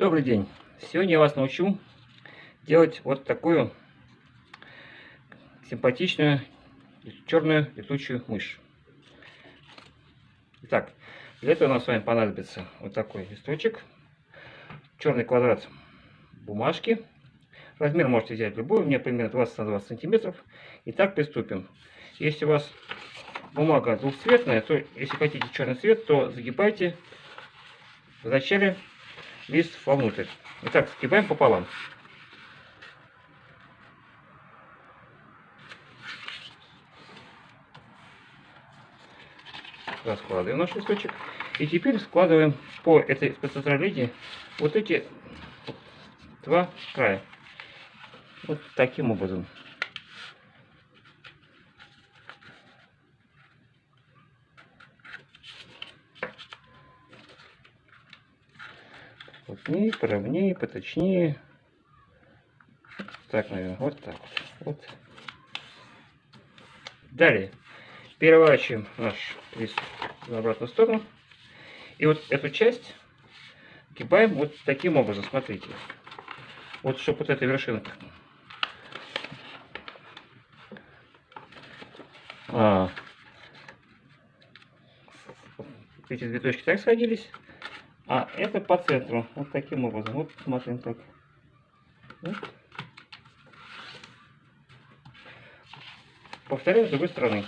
Добрый день! Сегодня я вас научу делать вот такую симпатичную черную летучую мышь. Итак, для этого нам с вами понадобится вот такой листочек, черный квадрат бумажки. Размер можете взять любой, у меня примерно 20 на 20 сантиметров. Итак, приступим. Если у вас бумага двухцветная, то если хотите черный цвет, то загибайте вначале лист вовнутрь. Итак, скибаем пополам. Раскладываем наш листочек. И теперь складываем по этой спеццентралине вот эти два края. Вот таким образом. Плотнее, поровнее, поточнее. Так, наверное, вот так вот. вот. Далее переворачиваем наш лист в обратную сторону. И вот эту часть гибаем вот таким образом, смотрите. Вот, чтобы вот эта вершинка. А, эти две точки так сходились. А это по центру. Вот таким образом. Вот смотрим так. Вот. Повторяю с другой стороны.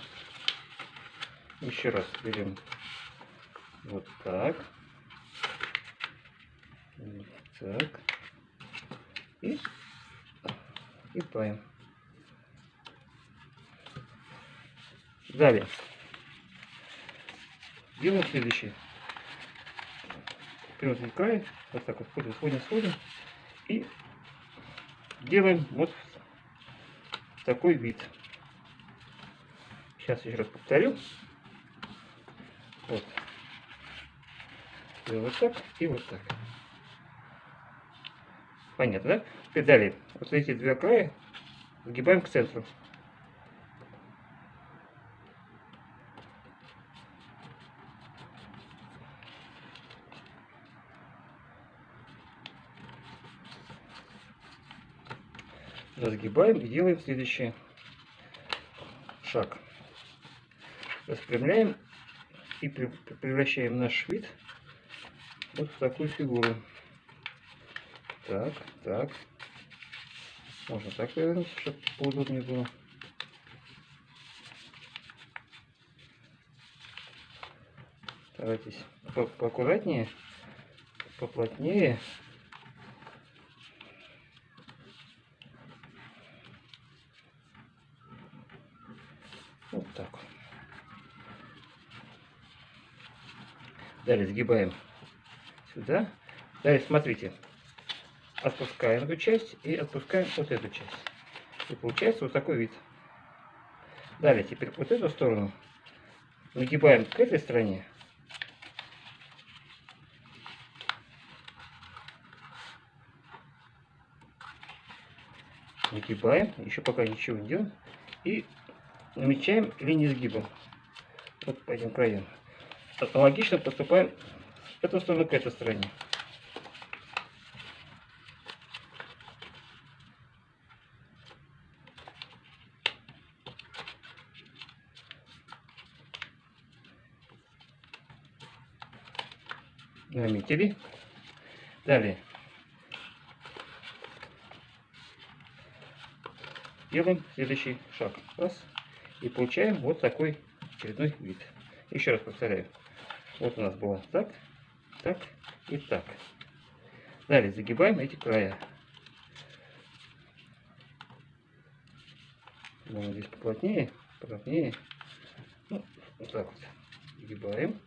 Еще раз берем вот так. Вот так. И, и паем. Далее. Делаем следующее вперед край, вот так вот ходим, сходим, сходим, и делаем вот такой вид. Сейчас еще раз повторю. Вот. И вот так, и вот так. Понятно, да? Теперь далее. Вот эти два края сгибаем к центру. Разгибаем и делаем следующий шаг. Распрямляем и превращаем наш вид вот в такую фигуру. Так, так. Можно так повернуть, чтобы поудобнее было. Старайтесь по поаккуратнее, поплотнее. Вот так. Далее сгибаем сюда. Далее смотрите. Отпускаем эту часть и отпускаем вот эту часть. И получается вот такой вид. Далее теперь вот эту сторону нагибаем к этой стороне. Нагибаем, еще пока ничего не делаем. И намечаем линии сгиба. Вот по этим. Аналогично поступаем с этой стороны к этой стороне. Наметили. Далее. Делаем следующий шаг. Раз. И получаем вот такой очередной вид. Еще раз повторяю. Вот у нас было так, так и так. Далее загибаем эти края. Можно здесь поплотнее, поплотнее. Ну, вот так вот. Загибаем.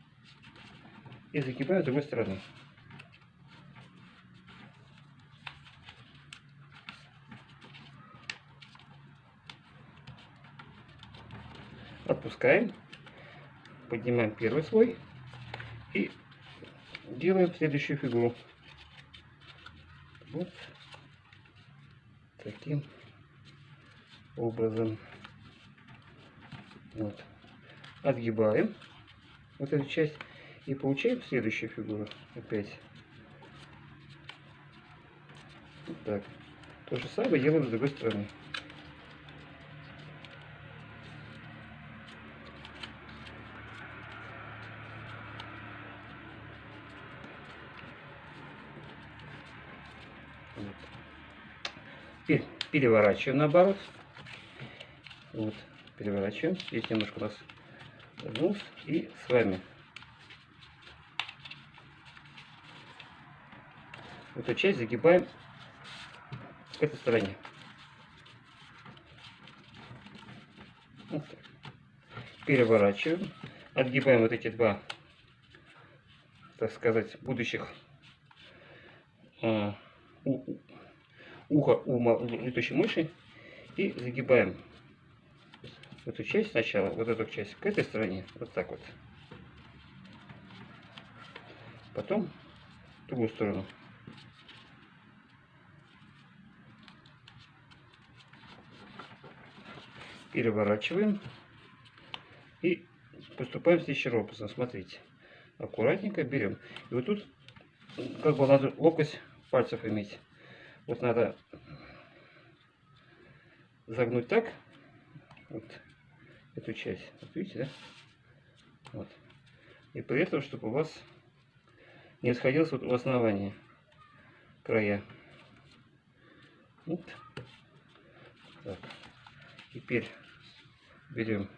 И загибаем с другой стороны. Отпускаем. Поднимаем первый слой. И делаем следующую фигуру. Вот таким образом. Вот. Отгибаем вот эту часть и получаем следующую фигуру опять. Вот так. То же самое делаем с другой стороны. Вот. Переворачиваем наоборот. Вот, переворачиваем. Здесь немножко у нас загнулся. И с вами эту часть загибаем к этой стороне. Вот. Переворачиваем. Отгибаем вот эти два, так сказать, будущих у, ухо у летучей мыши и загибаем эту часть сначала, вот эту часть к этой стороне, вот так вот. Потом другую сторону. Переворачиваем и поступаем следующим образом. Смотрите, аккуратненько берем. И вот тут как бы надо локоть пальцев иметь. Вот надо загнуть так, вот эту часть. Вот видите, да? Вот. И при этом, чтобы у вас не сходилось вот в основании края. Вот. Так. Теперь берем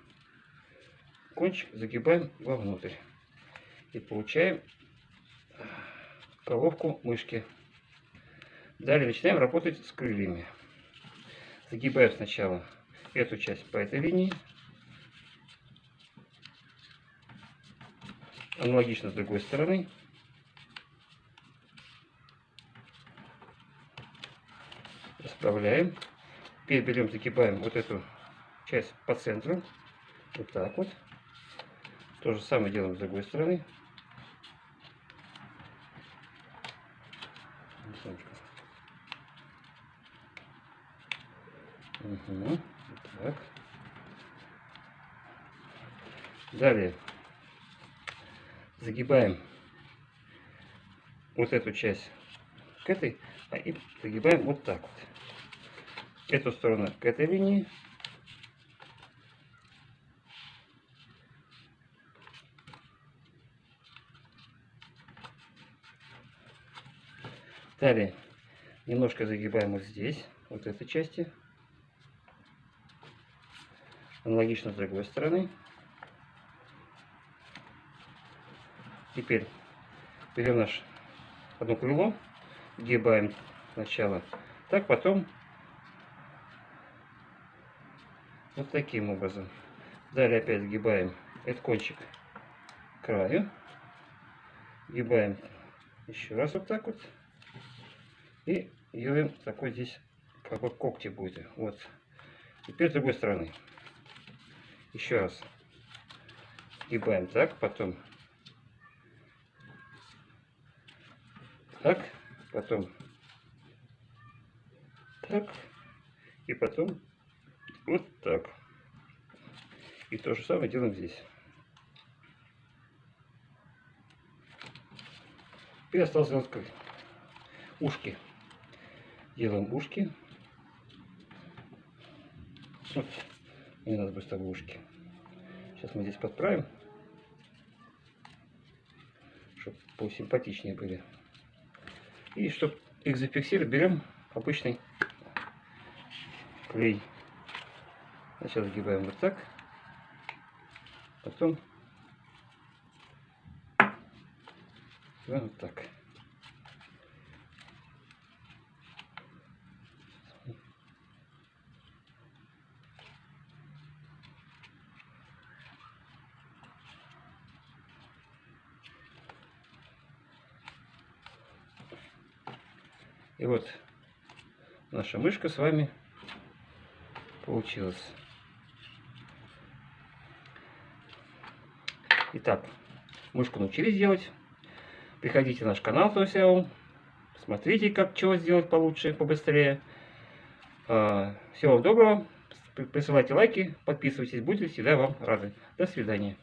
кончик, загибаем вовнутрь. И получаем головку мышки. Далее начинаем работать с крыльями. Загибаем сначала эту часть по этой линии. Аналогично с другой стороны. Расправляем. Теперь берем, загибаем вот эту часть по центру. Вот так вот. То же самое делаем с другой стороны. Угу. Так. Далее загибаем вот эту часть к этой, а и загибаем вот так вот. Эту сторону к этой линии. Далее немножко загибаем вот здесь, вот этой части. Аналогично с другой стороны. Теперь берем наш одно крыло, гибаем сначала, так потом вот таким образом. Далее опять сгибаем этот кончик краю, гибаем еще раз вот так вот и делаем такой здесь как бы когти будет. Вот. Теперь с другой стороны. Еще раз. Гибаем так, потом так, потом так, и потом вот так. И то же самое делаем здесь. Теперь осталось сделать как ушки. Делаем ушки. Вот. Мне надо быстро ушки. Сейчас мы здесь подправим, чтобы посимпатичнее были. И чтобы их зафиксировать, берем обычный клей. Сначала загибаем вот так, потом вот так. И вот наша мышка с вами получилась. Итак, мышку научились делать. Приходите на наш канал Тосяу. Смотрите, как чего сделать получше, побыстрее. А, всего вам доброго. Присылайте лайки, подписывайтесь, будете всегда вам рады. До свидания.